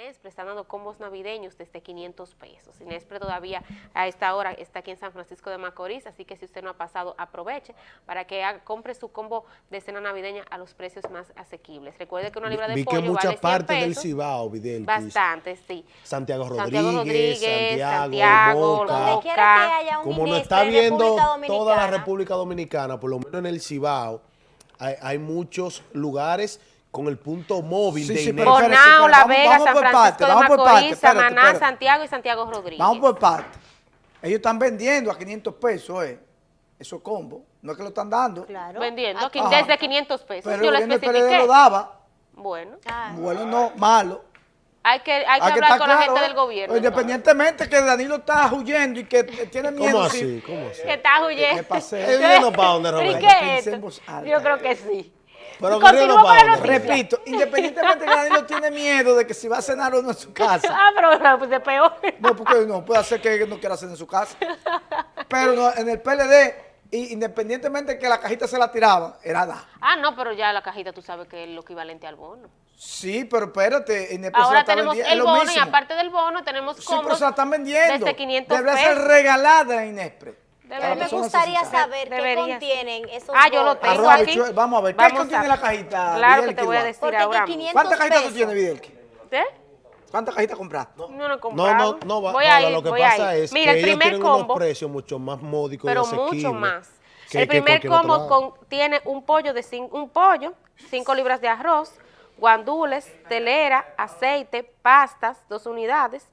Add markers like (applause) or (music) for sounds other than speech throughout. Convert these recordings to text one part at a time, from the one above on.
Inespre está dando combos navideños desde 500 pesos. Inespre todavía a esta hora está aquí en San Francisco de Macorís, así que si usted no ha pasado, aproveche para que haga- compre su combo de cena navideña a los precios más asequibles. Recuerde que una libra de Vi que pollo muchas vale 100 partes del. Cibao, Videl. Bastante, sí. Santiago Rodríguez, Santiago Rodríguez, Santiago. Donde quiera que haya un Como no está en viendo toda la República Dominicana, por lo menos en el Cibao, hay, hay muchos lugares con el punto móvil Sí, de sí, Inés. Bonao, La vamos- Vega, vamos San por Francisco parte, de vamos por parte, Macorís, espérate, Samaná, espérate. Santiago y Santiago Rodríguez. Vamos por parte. Ellos están vendiendo a 500 pesos, eh. Esos combos. No es que lo están dando. Claro. Vendiendo Ajá. desde 500 pesos. Pero Yo el lo especifiqué. PLD lo daba. Bueno, Ah, Bueno, no, malo. hay que, hay que Hay que hablar con la claro, gente eh. del gobierno. Independientemente que Danilo está huyendo y que eh, tiene miedo. ¿Cómo sí. así? ¿Cómo así? Que está huyendo. ¿Qué pasé? ¿Él vino para dónde, ¿Pero y Roberto? Yo creo que sí. Pero. Repito, independientemente que Danilo tiene miedo de que si va a cenar o no en su casa. (laughs) Ah, pero pues de peor. No, porque no puede hacer que no quiera hacer en su casa. Pero no, en el PLD, y independientemente de que la cajita se la tiraban, era da. Ah, no, pero ya la cajita tú sabes que es lo equivalente al bono. Sí, pero espérate, se la Ahora está tenemos el bono y aparte del bono tenemos Sí, pero se la están vendiendo. desde 500 Debería pesos. ser regalada en Inespre. Debería. Me gustaría saber qué contienen esos Ah, yo lo tengo aquí. vamos a ver, ¿qué Vamos contiene a- la cajita, Claro que te voy a decir Porque ahora que mismo. 500 ¿Cuántas cajitas tú tienes, Videlki? ¿Eh? ¿Cuántas cajitas compraste? No, no he No, comprado. no, no, va- voy a ir, lo que voy a pasa ir. es Mira, que el ellos primer tienen combo, unos precios mucho más módicos pero y mucho más. que- el primer combo contiene un pollo de cin- un pollo, 5 libras de arroz, guandules, telera, aceite, pastas, dos unidades,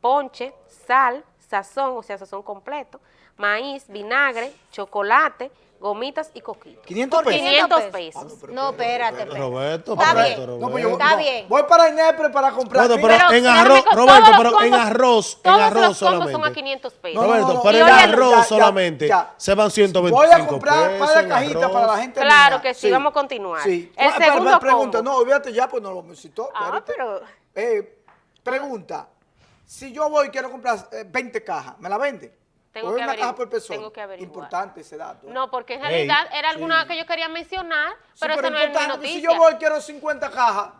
ponche, sal, sazón, o sea, sazón completo, maíz, vinagre, chocolate, gomitas y coquitos. 500 Por pesos. 500 pesos. pesos. No, espérate, espérate. Roberto, Está Roberto, bien. Roberto. No, pues yo Está no, bien. voy para Inespre para comprar. Bueno, Mira, pero Pero en arroz, Roberto, pero en combos- arroz, en arroz los solamente. son a 500 pesos. No, no, Roberto, no, pero en arroz ya, ya, solamente ya. se van 125 Voy a comprar pesos para en la cajita arroz. para la gente Claro mía. que sí, vamos a continuar. Sí. El Ah, pero- segundo pero pregunta, combo. no, olvídate ya, pues no lo citó. Ah, pero- Eh, pregunta, si yo voy y quiero comprar eh, 20 cajas, ¿me la vende? Tengo ¿O que es una caja averiguar- por persona? tengo que averiguar. Importante ese dato. ¿eh? No, porque en Ey, realidad era alguna sí. que yo quería mencionar, Sí, pero esa no es mi noticia. Si yo voy y quiero 50 cajas.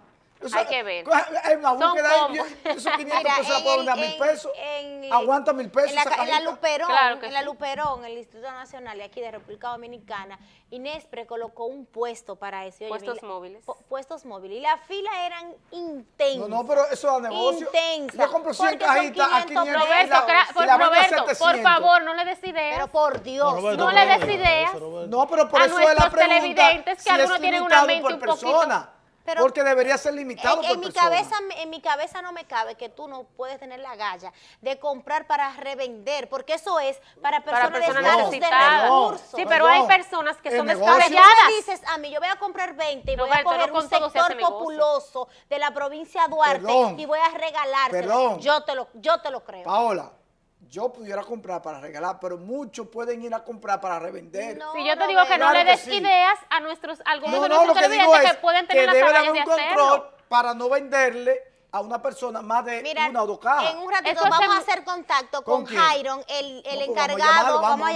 O sea, Hay que ver. Una Son búsqueda ahí, combos. esos (laughs) 500 Mira, pesos la en puedo vender a mil en- pesos. en- Aguanta mil pesos En la, en la. Luperón, Claro en la sí. Luperón, el Instituto Nacional de aquí de República Dominicana, Inespre colocó un puesto para eso. Oye, Puestos mira, móviles. pu- puestos móviles. Y las filas eran intensas. No, no, pero eso da negocio. Intensa. Yo compro 100 Porque son cajitas a 500 500 y Roberto, la- y por, la vendo a Roberto, por 700. favor, no le des ideas Pero por Dios. Roberto, No le des Roberto, ideas. Roberto. No, pero por a eso es la nuestros pregunta. televidentes que si algunos tienen una mente por un poquito- persona. Pero- porque debería ser limitado En, por en mi persona. cabeza, en mi cabeza no me cabe que tú no puedes tener la galla de comprar para revender, porque eso es para para personas, personas de necesitadas. recursos. Sí, pero hay personas que son descabelladas. me dices a mí, yo voy a comprar 20 y voy a Roberto, coger un sector populoso de la provincia de Duarte Perdón. y voy a regalárselo. Perdón. Yo te lo, yo te lo creo. Paola, yo pudiera comprar para regalar, pero muchos pueden ir a comprar para revender. No, Si yo te digo que no Claro le que des sí. ideas a nuestros algunos No, de no, nuestros lo que digo es que pueden que tener las debe haber de un control hacerlo. para no venderle a una persona más de Mira, una o dos cajas. en un ratito Eso vamos a hace- hacer contacto ¿Con con? Jairon, el, el No, pues vamos a encargado, llamarlo, vamos, vamos, a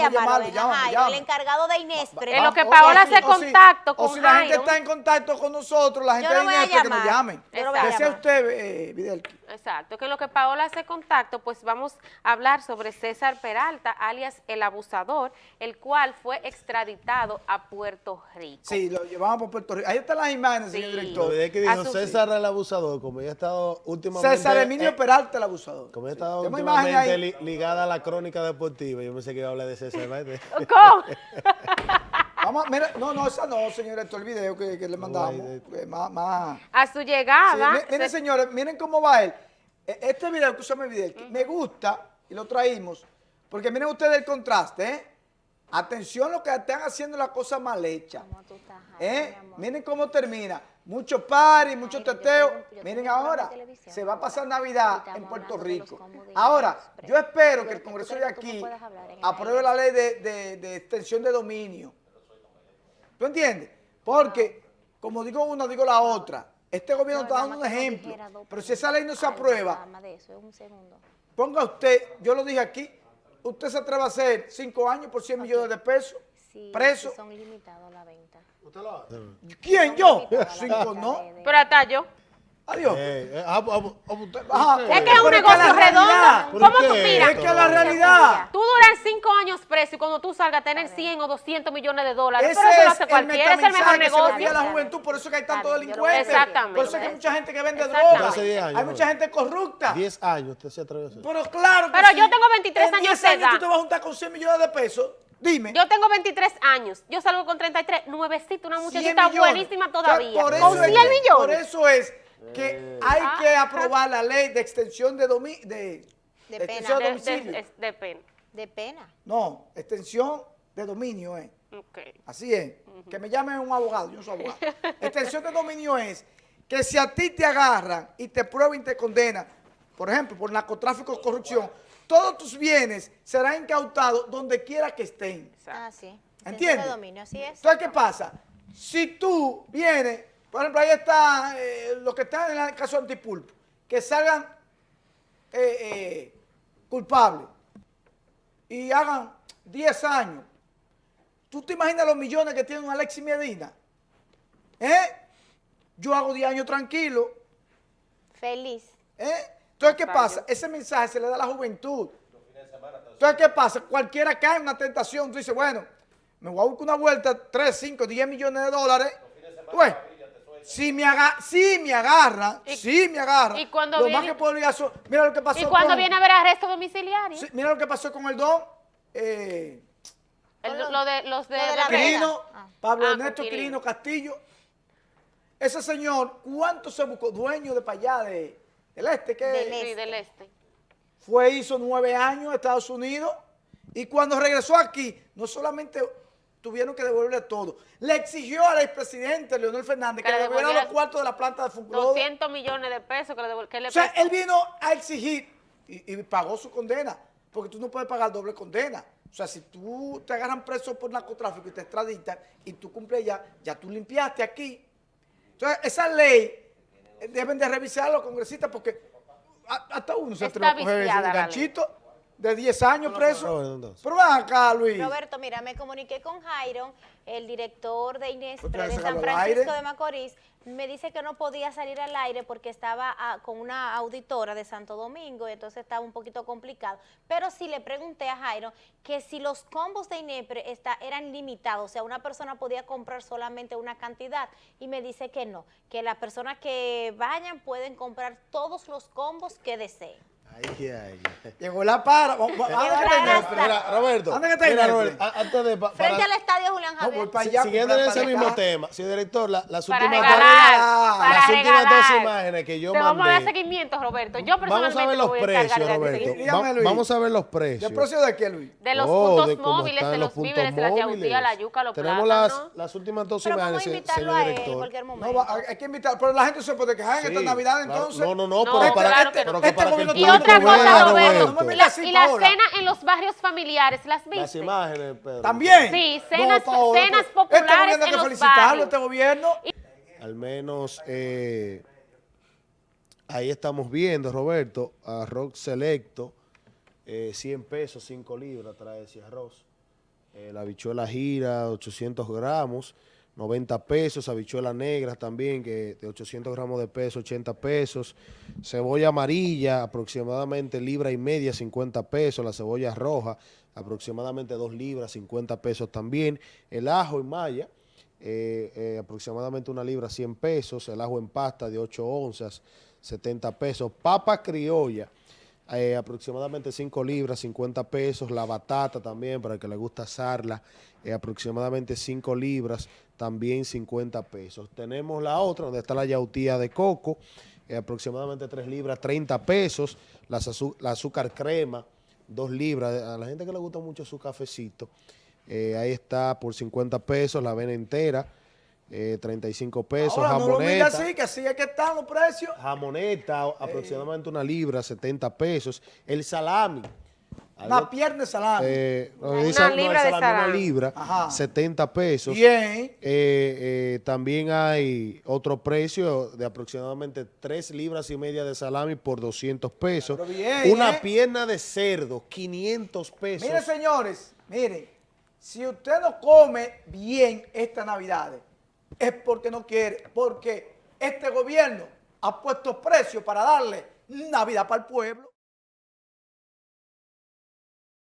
llamarlo, el encargado de Inespre. En lo que o- Paola o hace o si- contacto O con si la gente está en contacto con nosotros, la gente de Inespre que nos llamen. Desea usted, eh, Videlki. Exacto, que en lo que Paola hace contacto, pues vamos a hablar sobre César Peralta, alias el abusador, el cual fue extraditado a Puerto Rico. Sí, lo llevamos por Puerto Rico. Ahí están las imágenes, Sí. señor director. de que A dijo César el abusador, como ella ha estado últimamente... César Emilio eh, Peralta, el abusador. Como ha estado últimamente li- ligada a la crónica deportiva, yo pensé que iba a hablar de César. (laughs) ¿Cómo? (laughs) Vamos, a- mira, no, no, esa no, señor, esto el video que, que le mandamos. eh, más, más. A su llegada, mi- miren, se- señores, miren cómo va él. E- Este video que usted me video, me gusta y lo traímos, porque miren ustedes el contraste, ¿eh? Atención lo que están haciendo las cosas mal hechas. ¿Cómo tú estás, Jairo, ¿Eh? Miren cómo termina. Mucho party, mucho yo teteo. tengo un- yo Miren ahora, se va a pasar Navidad en Puerto Rico. Ahora, yo espero ¿Tú que el Congreso de aquí apruebe la ley de, de- de extensión de dominio. ¿Tú entiendes? Porque, como digo una, digo la otra. Este gobierno No, está dando un ejemplo. Pero si esa ley no se aprueba, ponga usted, yo lo dije aquí, usted se atreve a hacer cinco años por 100 millones de pesos, Sí, preso. sí son limitados a la venta. ¿Quién? ¿Yo? Son limitados a la Cinco no. pero hasta yo. Adiós. Eh, eh, ah, ah, ah, usted- Ajá. usted- Es que es un es negocio redondo. ¿Cómo ¿Por tú miras? Es que la realidad. Tú duras cinco años preso y cuando tú salgas a tener 100 o 200 millones de dólares. Ese pero eso lo es hace el cualquiera, es el mejor que se negocio. la juventud, por eso que hay tanto delincuente. Exactamente. Por eso que hay mucha gente que vende Exactamente. drogas. Hace 10 años, Hay mucha gente corrupta. 10 años usted se atrevió a hacer. Pero claro que Pero sí. yo tengo 23 En años 10 de edad. tú te vas a juntar con 100 millones de pesos. Dime. Yo tengo 23 años. Yo salgo con 33, nuevecita, una 100 muchachita buenísima todavía. Con eso es 100 que- millones. Por eso es que hay Ah, que aprobar la ley de extensión de, domi de, De extensión pena. de De, de- domicilio. de pena. De pena. No, extensión de dominio es. Ok. Así es. Que me llamen un abogado, yo no soy abogado. Extensión de dominio es que si a ti te agarran y te prueban y te condenan, por ejemplo, por narcotráfico o corrupción, todos tus bienes serán incautados donde quiera que estén. Ah, sí. ¿Entiendes? de dominio, así es. Entonces, ¿qué pasa? Si tú vienes, por ejemplo, ahí está eh, lo que está en el caso antipulpo, que salgan eh, eh, culpables y hagan 10 años. ¿Tú te imaginas los millones que tiene un Alexis Medina? ¿Eh? Yo hago 10 años tranquilo. Feliz. ¿eh? Entonces, ¿qué pasa? Ese mensaje se le da a la juventud. Entonces, ¿qué pasa? Cualquiera cae en una tentación. Tú dices, bueno, me voy a buscar una vuelta, 3, 5, 10 millones de dólares. Pues, si me, aga si me agarran, Y- si me agarran, y cuando lo más viene- que podría hacer, mira lo que pasó Y cuando con, viene a ver arresto domiciliario, mira lo que pasó con el don, eh, el- lo de, los de, Lo de la Quirino. Ah. Pablo Ah, Ernesto Quirino. Castillo. Ese señor, ¿cuánto se buscó? Dueño de para allá, de, del este, que Del sí, del este. fue, hizo nueve años en Estados Unidos y cuando regresó aquí, no solamente tuvieron que devolverle todo, le exigió al expresidente Leonel Fernández que, Que le devolviera devolviera los cuartos de la planta de Funclodo. 200 millones de pesos que le, devol- que le O sea, él vino a exigir y, y pagó su condena, porque tú no puedes pagar doble condena. O sea, si tú te agarran preso por narcotráfico y te extraditan y tú cumples ya, ya tú limpiaste aquí. Entonces, esa ley eh, deben de revisarlo los congresistas porque hasta uno se atreve a coger ley. ganchito de 10 años preso. Pero ven acá, Luis. Roberto, mira, me comuniqué con Jairo, el director de vez de San Francisco de Macorís. Me dice que no podía salir al aire porque estaba ah, con una auditora de Santo Domingo y entonces estaba un poquito complicado. Pero sí le pregunté a Jairo que si los combos de Inepre está, eran limitados, o sea, una persona podía comprar solamente una cantidad y me dice que no, que las personas que vayan pueden comprar todos los combos que deseen. Ay, ay, ay. Llegó la para. Vamos, vamos. Mira, Roberto, antes de... pa- Frente para- al estadio Julián No, Javier. voy para Si- allá. Siguiendo en ese mismo tema, sí, director, la- las Para últimas, regalar, dos- para las últimas dos imágenes que yo Te vamos a dar mandé. seguimiento, Roberto. Yo Vamos a personalmente ver los voy a encargar precios, Roberto. Va-. Vamos a ver los precios. ¿De precio de qué, Luis? De los Oh, puntos de móviles, están de los puntos víveres, de la yautía, móviles. la yuca, los Tenemos las, plátanos. las últimas dos imágenes, señor a él en director. cualquier momento. No, hay que invitar, pero la gente se puede quejar en esta Navidad, entonces. No, no, no, No, pero para, que, no. Este gobierno otra cosa, Roberto, No me la- y la Paola. cena en los barrios familiares, ¿las viste? Las imágenes, Pedro. También. Sí, cenas- Paola, cenas pues, populares Este en que los felicitarlo, barrios. este gobierno. Al menos eh, ahí estamos viendo, Roberto, arroz selecto, eh, 100 pesos, 5 libras trae ese arroz. Eh, la habichuela gira, 800 gramos, 90 pesos. Habichuela negra también, que de 800 gramos de peso, 80 pesos. Cebolla amarilla, aproximadamente libra y media, 50 pesos. La cebolla roja, aproximadamente 2 libras, 50 pesos también. El ajo en malla, eh, eh, aproximadamente una libra, 100 pesos. El ajo en pasta de 8 onzas, 70 pesos. Papa criolla, eh, aproximadamente 5 libras, 50 pesos. La batata también, para el que le gusta asarla, eh, aproximadamente 5 libras, también 50 pesos. Tenemos la otra, donde está la yautía de coco, eh, aproximadamente 3 libras, 30 pesos. Azu- la azúcar crema, 2 libras. A la gente que le gusta mucho su cafecito, eh, ahí está por 50 pesos. La avena entera, eh, 35 pesos. Ahora, no lo jamoneta. así, que así es que están los precios. Jamoneta, aproximadamente una libra, 70 pesos. El salami. Una algo- pierna de salami. eh, no, Una no, libra de salami, Una salami. libra, Ajá. 70 pesos. Bien. Eh, eh, también hay otro precio de aproximadamente 3 libras y media de salami por 200 pesos. Pero bien, Una ¿eh? pierna de cerdo, 500 pesos. Miren, señores, miren, si usted no come bien esta Navidad, es porque no quiere, porque este gobierno ha puesto precio para darle Navidad para el pueblo.